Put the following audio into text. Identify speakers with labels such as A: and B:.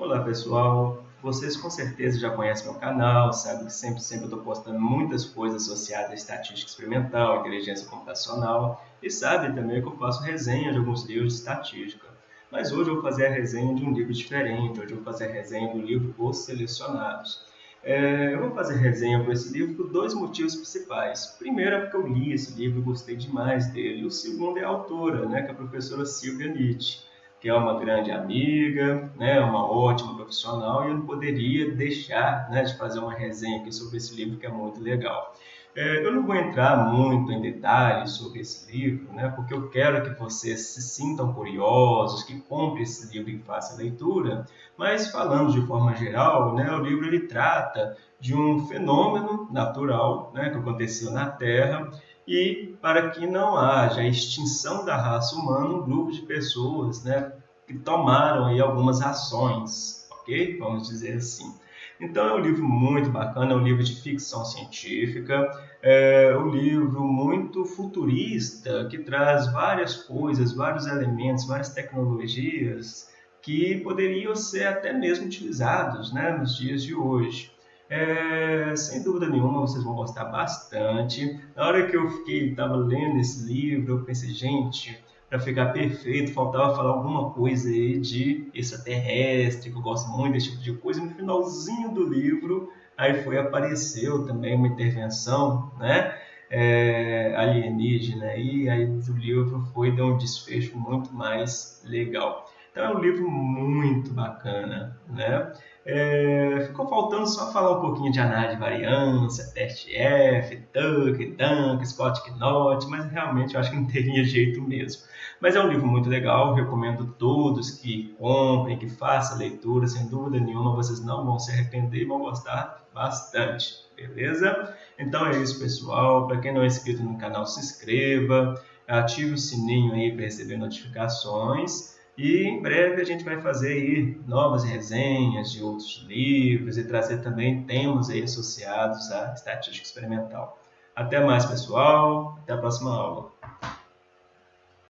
A: Olá pessoal, vocês com certeza já conhecem meu canal, sabem que sempre, sempre eu estou postando muitas coisas associadas à estatística experimental, inteligência computacional e sabem também que eu faço resenha de alguns livros de estatística. Mas hoje eu vou fazer a resenha de um livro diferente, hoje eu vou fazer a resenha do livro Os Selecionados. É, eu vou fazer resenha por esse livro por dois motivos principais. Primeiro é porque eu li esse livro e gostei demais dele. O segundo é a autora, né, que é a professora Silvia Nietzsche que é uma grande amiga, né, uma ótima profissional, e eu não poderia deixar né, de fazer uma resenha aqui sobre esse livro que é muito legal. É, eu não vou entrar muito em detalhes sobre esse livro, né, porque eu quero que vocês se sintam curiosos, que comprem esse livro e façam a leitura, mas falando de forma geral, né, o livro ele trata de um fenômeno natural né, que aconteceu na Terra e para que não haja extinção da raça humana, um grupo de pessoas né, que tomaram aí algumas ações, ok? Vamos dizer assim. Então é um livro muito bacana, é um livro de ficção científica, é um livro muito futurista que traz várias coisas, vários elementos, várias tecnologias que poderiam ser até mesmo utilizados né, nos dias de hoje. É, sem dúvida nenhuma, vocês vão gostar bastante. Na hora que eu fiquei, estava lendo esse livro, eu pensei, gente, para ficar perfeito, faltava falar alguma coisa aí de extraterrestre, que eu gosto muito desse tipo de coisa. No finalzinho do livro, aí foi apareceu também uma intervenção, né? É, alienígena, e aí o livro foi deu um desfecho muito mais legal. Então é um livro muito bacana, né? É, ficou faltando só falar um pouquinho de análise de variância, teste F, Tuck, Dunk, Scott Knott, mas realmente eu acho que não teria jeito mesmo. Mas é um livro muito legal, recomendo todos que comprem, que façam leitura, sem dúvida nenhuma vocês não vão se arrepender e vão gostar bastante, beleza? Então é isso pessoal, para quem não é inscrito no canal se inscreva, ative o sininho aí para receber notificações e em breve a gente vai fazer aí novas resenhas de outros livros e trazer também temas aí associados à estatística experimental. Até mais, pessoal. Até a próxima aula.